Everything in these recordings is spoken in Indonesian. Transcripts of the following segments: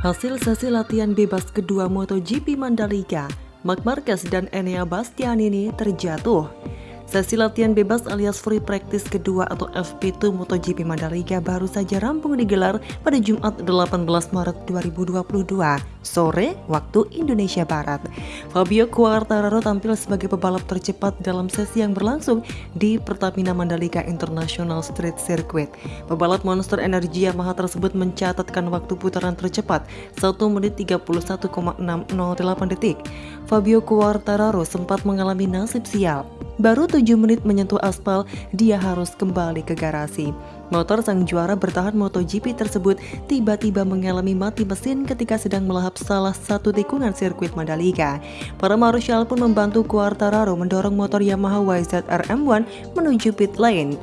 Hasil sesi latihan bebas kedua MotoGP Mandalika, Mark Marquez dan Enea Bastianini terjatuh. Sesi latihan bebas alias free practice kedua atau FP2 MotoGP Mandalika baru saja rampung digelar pada Jumat 18 Maret 2022 sore waktu Indonesia Barat. Fabio Quartararo tampil sebagai pebalap tercepat dalam sesi yang berlangsung di Pertamina Mandalika International Street Circuit. Pebalap monster energi Yamaha tersebut mencatatkan waktu putaran tercepat 1 menit 31,608 detik. Fabio Quartararo sempat mengalami nasib sial Baru 7 menit menyentuh aspal, dia harus kembali ke garasi. Motor sang juara bertahan MotoGP tersebut tiba-tiba mengalami mati mesin ketika sedang melahap salah satu tikungan sirkuit Mandalika. Para marshal pun membantu Quartararo mendorong motor Yamaha YZR M1 menuju pit lane.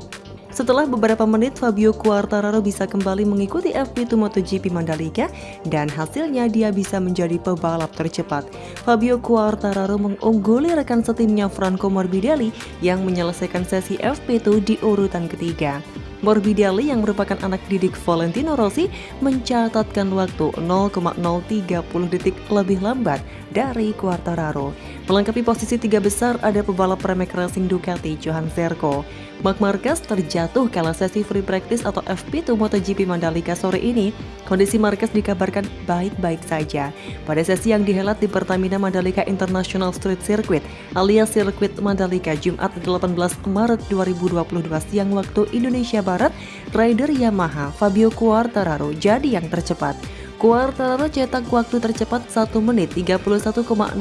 Setelah beberapa menit, Fabio Quartararo bisa kembali mengikuti FP2 MotoGP Mandalika dan hasilnya dia bisa menjadi pebalap tercepat. Fabio Quartararo mengungguli rekan setimnya Franco Morbidelli yang menyelesaikan sesi FP2 di urutan ketiga. Morbidelli yang merupakan anak didik Valentino Rossi mencatatkan waktu 0,030 detik lebih lambat dari Quartararo. Melengkapi posisi tiga besar ada pebalap Pramac Racing Ducati Johan Zarco. Mark Marquez terjatuh kala sesi free practice atau FP2 MotoGP Mandalika sore ini. Kondisi Marquez dikabarkan baik-baik saja. Pada sesi yang dihelat di Pertamina Mandalika International Street Circuit alias sirkuit Mandalika Jumat 18 Maret 2022 siang waktu Indonesia Barat, rider Yamaha Fabio Quartararo jadi yang tercepat. Quartararo cetak waktu tercepat 1 menit 31,608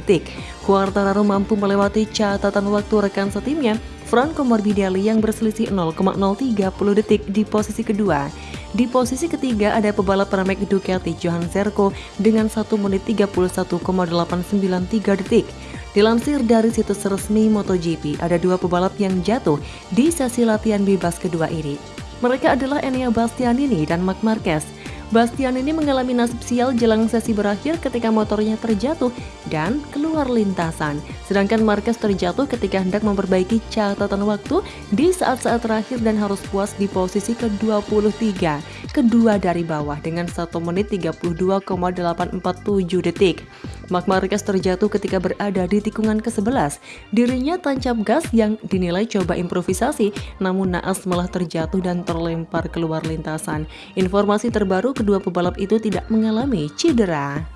detik. Quartararo mampu melewati catatan waktu rekan setimnya Franco Morbidelli yang berselisih 0,030 detik di posisi kedua. Di posisi ketiga ada pebalap Pramac Ducati Johan Zarco dengan 1 menit 31,893 detik. Dilansir dari situs resmi MotoGP, ada dua pebalap yang jatuh di sesi latihan bebas kedua ini. Mereka adalah Enea Bastianini dan Marc Marquez. Bastian ini mengalami nasib sial jelang sesi berakhir ketika motornya terjatuh dan keluar lintasan. Sedangkan Marquez terjatuh ketika hendak memperbaiki catatan waktu di saat-saat terakhir dan harus puas di posisi ke-23, kedua dari bawah dengan 1 menit 32,847 detik. Mark Marquez terjatuh ketika berada di tikungan ke-11. Dirinya tancap gas yang dinilai coba improvisasi, namun naas malah terjatuh dan terlempar keluar lintasan. Informasi terbaru kedua pebalap itu tidak mengalami cedera.